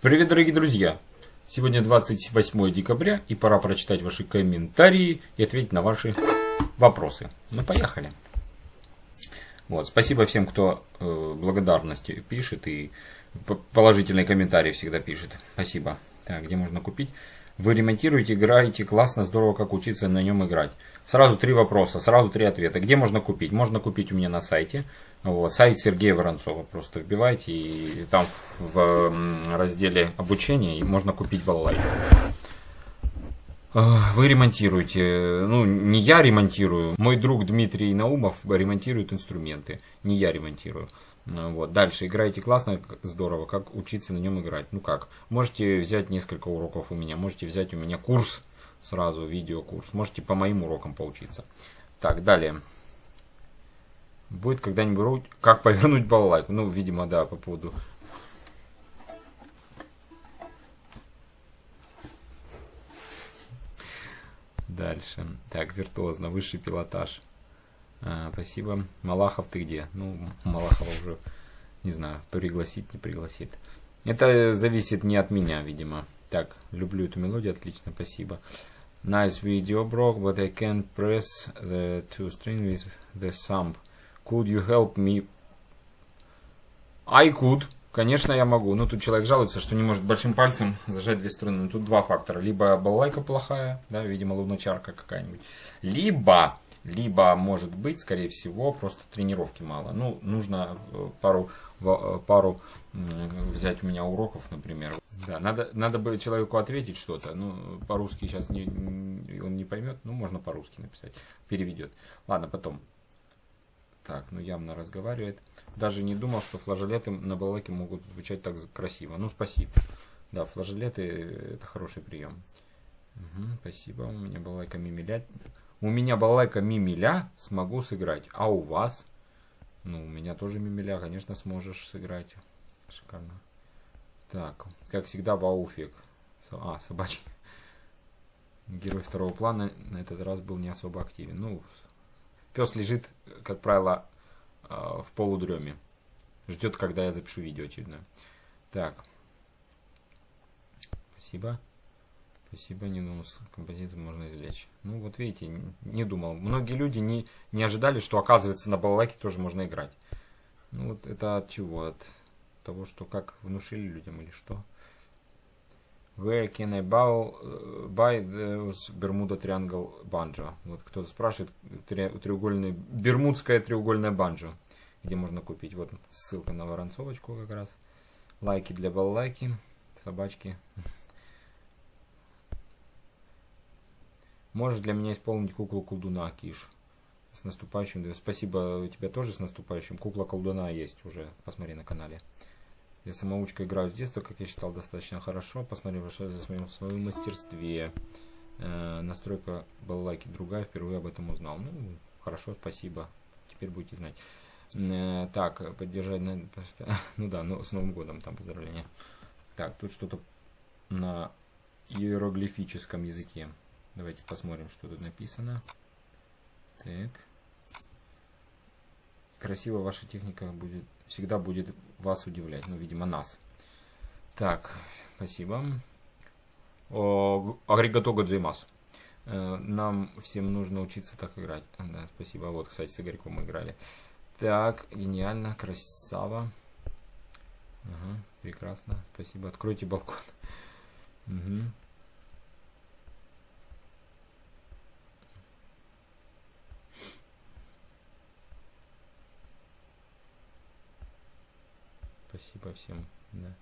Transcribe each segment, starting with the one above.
Привет, дорогие друзья! Сегодня 28 декабря, и пора прочитать ваши комментарии и ответить на ваши вопросы. Ну, поехали! Вот, спасибо всем, кто э, благодарности пишет и положительные комментарии всегда пишет. Спасибо. Так, где можно купить? Вы ремонтируете, играете, классно, здорово, как учиться на нем играть. Сразу три вопроса, сразу три ответа. Где можно купить? Можно купить у меня на сайте. Вот, сайт Сергея Воронцова. Просто вбивайте, и там в разделе обучения можно купить балалайку. Вы ремонтируете, ну не я ремонтирую, мой друг Дмитрий Наумов ремонтирует инструменты, не я ремонтирую. Вот. Дальше играете классно, здорово, как учиться на нем играть. Ну как, можете взять несколько уроков у меня, можете взять у меня курс, сразу видеокурс, можете по моим урокам поучиться. Так, далее. Будет когда-нибудь как повернуть балалайку. Ну, видимо, да, по поводу... Дальше. Так, виртуозно, высший пилотаж. А, спасибо. Малахов, ты где? Ну, Малахова уже, не знаю, пригласит, не пригласит. Это зависит не от меня, видимо. Так, люблю эту мелодию, отлично, спасибо. Nice video, bro, but I can't press the two string with the thumb. Could you help me? I could. Конечно, я могу. Но тут человек жалуется, что не может большим пальцем зажать две струны. Но тут два фактора. Либо балалайка плохая, да, видимо, луночарка какая-нибудь. Либо, либо, может быть, скорее всего, просто тренировки мало. Ну, нужно э, пару, э, пару взять у меня уроков, например. Да, надо, надо бы человеку ответить что-то. Ну, по-русски сейчас не, он не поймет. Ну, можно по-русски написать. Переведет. Ладно, потом. Так, ну явно разговаривает. Даже не думал, что флажолеты на балалайке могут звучать так красиво. Ну, спасибо. Да, флажолеты это хороший прием. Угу, спасибо. У меня балалайка мимиля. У меня балалайка мимиля смогу сыграть. А у вас? Ну, у меня тоже мимиля, конечно, сможешь сыграть. Шикарно. Так, как всегда, вауфик. А, собачий. Герой второго плана на этот раз был не особо активен. Ну, Пес лежит, как правило, а, в полудреме. Ждет, когда я запишу видео очередное. Так. Спасибо. Спасибо, не думал, композицию можно извлечь. Ну, вот видите, не думал. Многие люди не, не ожидали, что, оказывается, на балалайке тоже можно играть. Ну, вот это от чего? От того, что как внушили людям или что? Where can I buy, those Bermuda Triangle Banjo? Вот кто-то спрашивает, треугольный, бермудская треугольная банджо, где можно купить. Вот ссылка на воронцовочку как раз. Лайки для баллайки, собачки. Можешь для меня исполнить куклу колдуна, Киш. С наступающим. Спасибо тебе тоже с наступающим. Кукла колдуна есть уже. Посмотри на канале. Я самоучка играю с детства, как я считал, достаточно хорошо. Посмотрел большое за своем, своем мастерстве. Э, настройка балалайки другая, впервые об этом узнал. Ну, хорошо, спасибо. Теперь будете знать. Э, так, поддержать... На, ну да, ну, с Новым годом там поздравления. Так, тут что-то на иероглифическом языке. Давайте посмотрим, что тут написано. Так. Красиво ваша техника будет всегда будет вас удивлять. Ну, видимо, нас. Так, спасибо. Агрегато Годзимас. Э, нам всем нужно учиться так играть. Да, спасибо. Вот, кстати, с Игорьком мы играли. Так, гениально, красава. Ага, прекрасно. Спасибо. Откройте балкон. Угу. Спасибо всем. Да.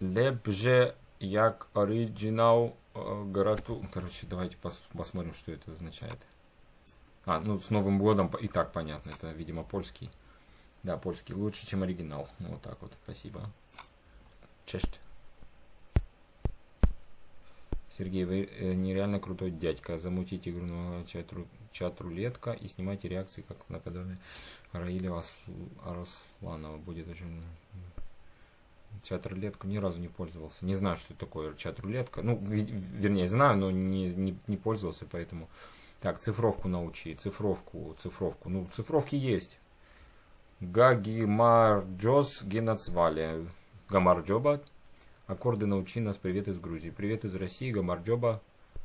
Лепже як оригинал грату. Короче, давайте пос посмотрим, что это означает. А, ну с Новым годом и так понятно. Это, видимо, польский. Да, польский лучше, чем оригинал. Ну, вот так вот. Спасибо. Честь. Сергей, вы э, нереально крутой дядька. Замутите игру на чат-рулетка и снимайте реакции, как наподобие Раиля Арасланова. Будет очень... Чат-рулетку ни разу не пользовался. Не знаю, что такое чат-рулетка. Ну, вернее, знаю, но не, не, не пользовался, поэтому... Так, цифровку научи. Цифровку, цифровку. Ну, цифровки есть. Гагимарджос геноцвали. Гамарджоба. Аккорды научи нас. Привет из Грузии. Привет из России. Гамарджоба.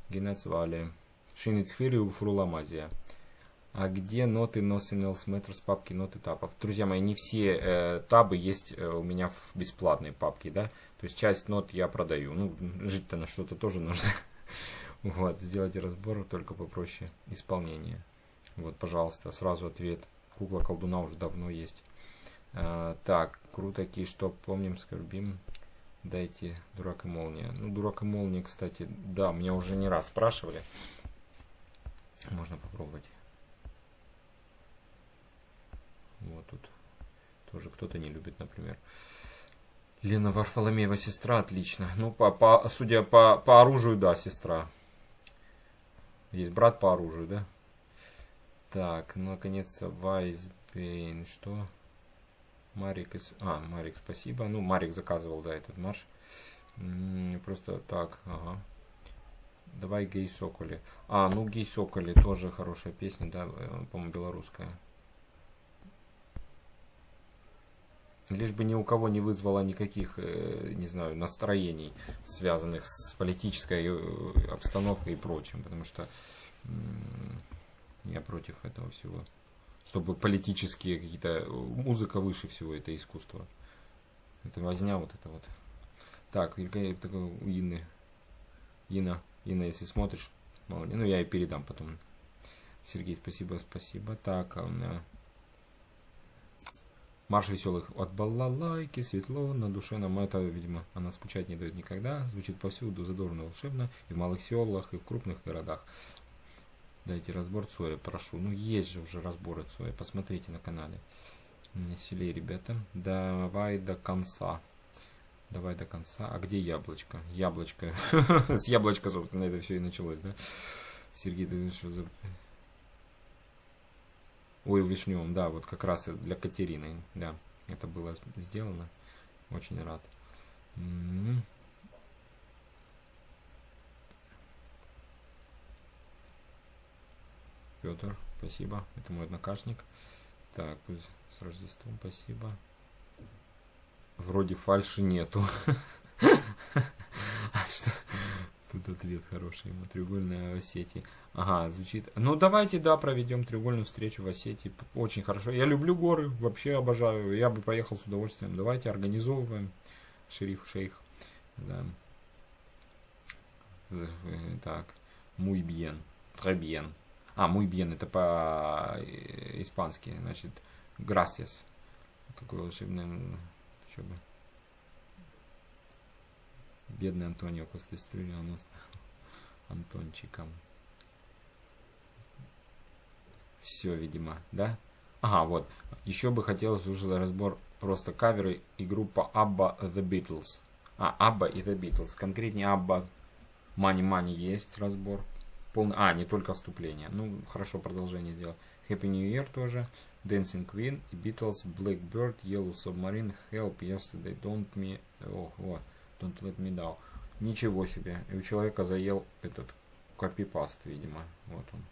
Генецвали. Шиницфири Фруламазия. А где ноты Else Matters папки ноты табов? Друзья мои, не все э, табы есть э, у меня в бесплатной папке, да? То есть часть нот я продаю. Ну, жить-то на что-то тоже нужно. Вот, сделайте разбор только попроще исполнение. Вот, пожалуйста, сразу ответ. Кукла колдуна уже давно есть. А, так, круто, что помним, скорбим. Дайте дурак и молния. Ну, дурак и молния, кстати, да, меня уже не раз спрашивали. Можно попробовать. Вот тут тоже кто-то не любит, например. Лена Варфоломеева сестра, отлично. Ну, по, по, судя по, по оружию, да, сестра. Есть брат по оружию, да? Так, ну, наконец-то Вайсбейн. Что? Марик из... А, Марик, спасибо. Ну, Марик заказывал, да, этот марш. Просто так, ага. Давай Гей Соколи. А, ну Гей Соколи тоже хорошая песня, да, э, по-моему, белорусская. лишь бы ни у кого не вызвало никаких, э, не знаю, настроений, связанных с политической э, обстановкой и прочим, потому что я против этого всего. Чтобы политические какие-то... Музыка выше всего, это искусство. Это возня вот это вот. Так, такой у Инны. Инна, Инна, если смотришь, молодец. Ну, я и передам потом. Сергей, спасибо, спасибо. Так, а у меня Марш веселых от балалайки, светло, на душе нам это, видимо, она скучать не дает никогда. Звучит повсюду задорно, волшебно, и в малых селах, и в крупных городах. Дайте разбор Цоя, прошу. Ну, есть же уже разборы Цоя, посмотрите на канале. Веселее, ребята. Давай до конца. Давай до конца. А где яблочко? Яблочко. С яблочка, собственно, это все и началось, да? Сергей, ты за... Ой, вишневом, да, вот как раз для Катерины, да, это было сделано. Очень рад. Петр, спасибо. Это мой однокашник. Так, с Рождеством спасибо. Вроде фальши нету. А? Тут ответ хороший ему. Треугольная Осетия. Ага, звучит. Ну, давайте, да, проведем треугольную встречу в Осетии. Очень хорошо. Я люблю горы, вообще обожаю. Я бы поехал с удовольствием. Давайте организовываем. Шериф, шейх. Да. Так. Muy bien. А, muy bien, это по-испански. Значит, gracias. Какой волшебный... Что бы... Бедный Антонио после стрельни он Антончиком. Все, видимо, да? Ага, вот. Еще бы хотелось уже разбор просто каверы и группа ABBA The Beatles. А, ABBA и The Beatles. Конкретнее ABBA Money Money есть разбор. Полный... А, не только вступление. Ну, хорошо, продолжение сделал. Happy New Year тоже. Dancing Queen, Beatles, Blackbird, Yellow Submarine, Help, Yesterday, Don't Me... Ох, вот. Don't let me down. Ничего себе. И у человека заел этот копипаст, видимо. Вот он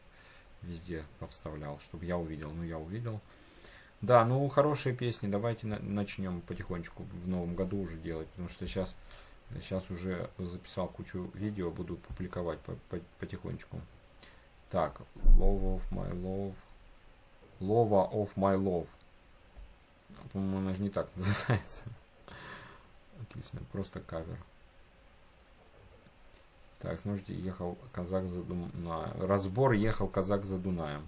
везде повставлял, чтобы я увидел. Ну, я увидел. Да, ну, хорошие песни. Давайте на начнем потихонечку в новом году уже делать. Потому что сейчас, сейчас уже записал кучу видео, буду публиковать по по потихонечку. Так, Love of my love. Love of my love. По-моему, она же не так называется. Отлично, просто кавер. Так, смотрите, ехал казак за Дунаем. Разбор ехал казак за Дунаем.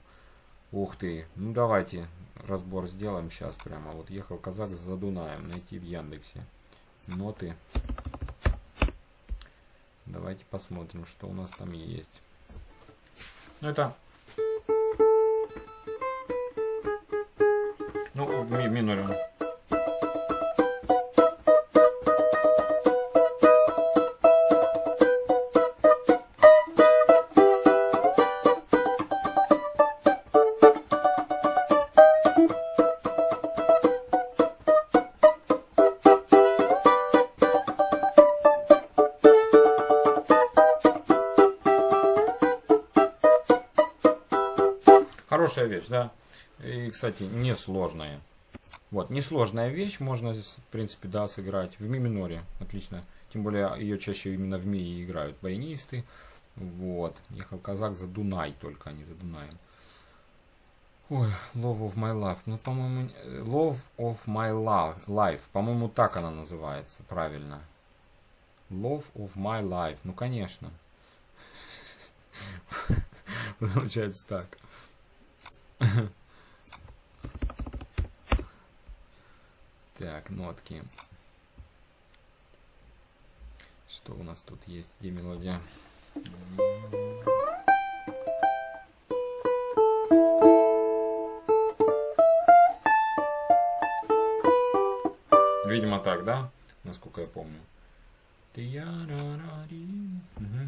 Ух ты. Ну давайте разбор сделаем сейчас прямо. Вот ехал казак за Дунаем. Найти в Яндексе. Ноты. Давайте посмотрим, что у нас там есть. Это... Ну, минорем. Хорошая вещь, да. И, кстати, несложная. Вот, несложная вещь, можно в принципе, да, сыграть в ми миноре, отлично. Тем более ее чаще именно в ми играют баянисты. Вот, ехал казак за Дунай только, а не за Дунаем. Ой, Love of My Life. Ну, по-моему, Love of My love, Life. По-моему, так она называется, правильно. Love of My Life. Ну, конечно. Получается так. Так, нотки. Что у нас тут есть? Где мелодия? Видимо так, да? Насколько я помню. Угу.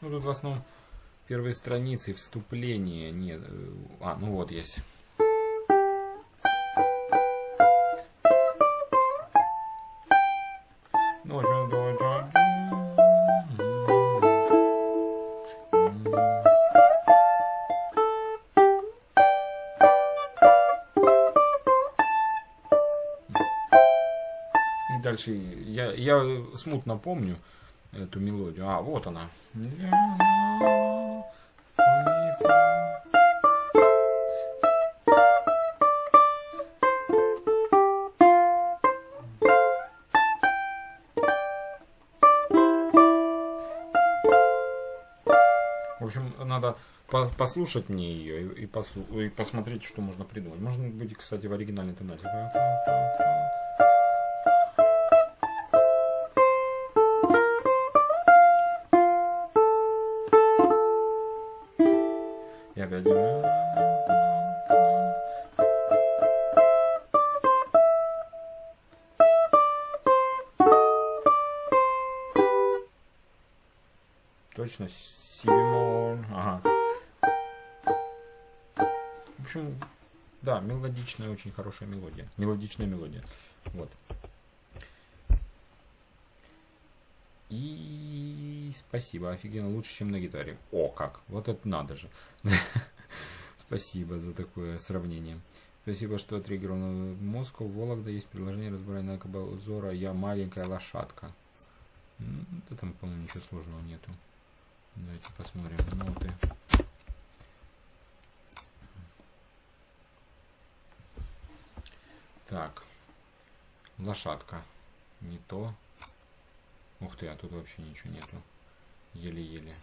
Ну тут в основном первые страницы, вступление. Нет. Э, а, ну вот есть. дальше я, я смутно помню эту мелодию. А, вот она. Послушать мне ее и, послу и посмотреть, что можно придумать. Можно быть, кстати, в оригинальной тонате. И опять... Точно, мелодичная, очень хорошая мелодия. Мелодичная мелодия. Вот. И спасибо, офигенно, лучше, чем на гитаре. О, как, вот это надо же. Спасибо за такое сравнение. Спасибо, что триггерил мозг. В Вологда есть предложение разбирать на Кабалзора «Я маленькая лошадка». Да там, по-моему, ничего сложного нету. Давайте посмотрим ноты. Так, лошадка. Не то. Ух ты, а тут вообще ничего нету. Еле-еле.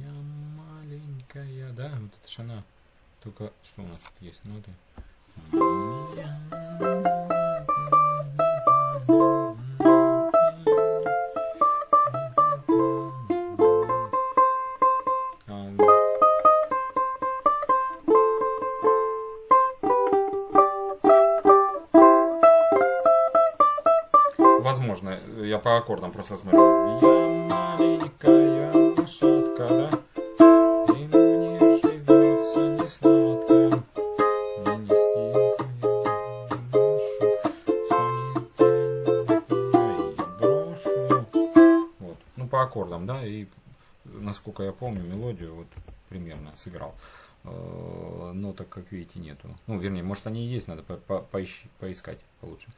Я маленькая, да? Вот это ж она. Только что у нас тут есть ноты? Я по аккордам просто смотрю. Я маленькая лошадка, да? И мне живется не сладко. Вот. Ну, по аккордам, да, и насколько я помню мелодию, вот примерно сыграл. Э, но так как видите нету. Ну, вернее, может они и есть, надо по -по поищи, поискать получше.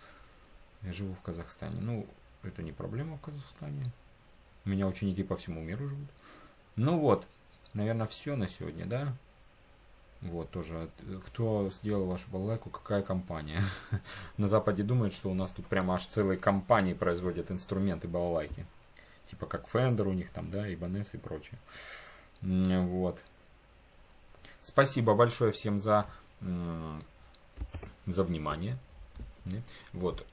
Я живу в Казахстане. Ну, это не проблема в Казахстане. У меня ученики по всему миру живут. Ну вот, наверное, все на сегодня, да? Вот, тоже, кто сделал вашу балалайку, какая компания? на Западе думают, что у нас тут прямо аж целые компании производят инструменты балалайки. Типа как Fender у них там, да, Ibanez и прочее. Вот. Спасибо большое всем за, за внимание. Вот.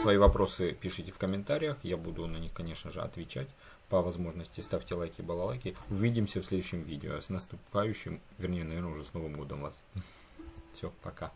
Свои вопросы пишите в комментариях. Я буду на них, конечно же, отвечать. По возможности ставьте лайки, балалайки. Увидимся в следующем видео. С наступающим, вернее, наверное, уже с Новым годом вас. Все, пока.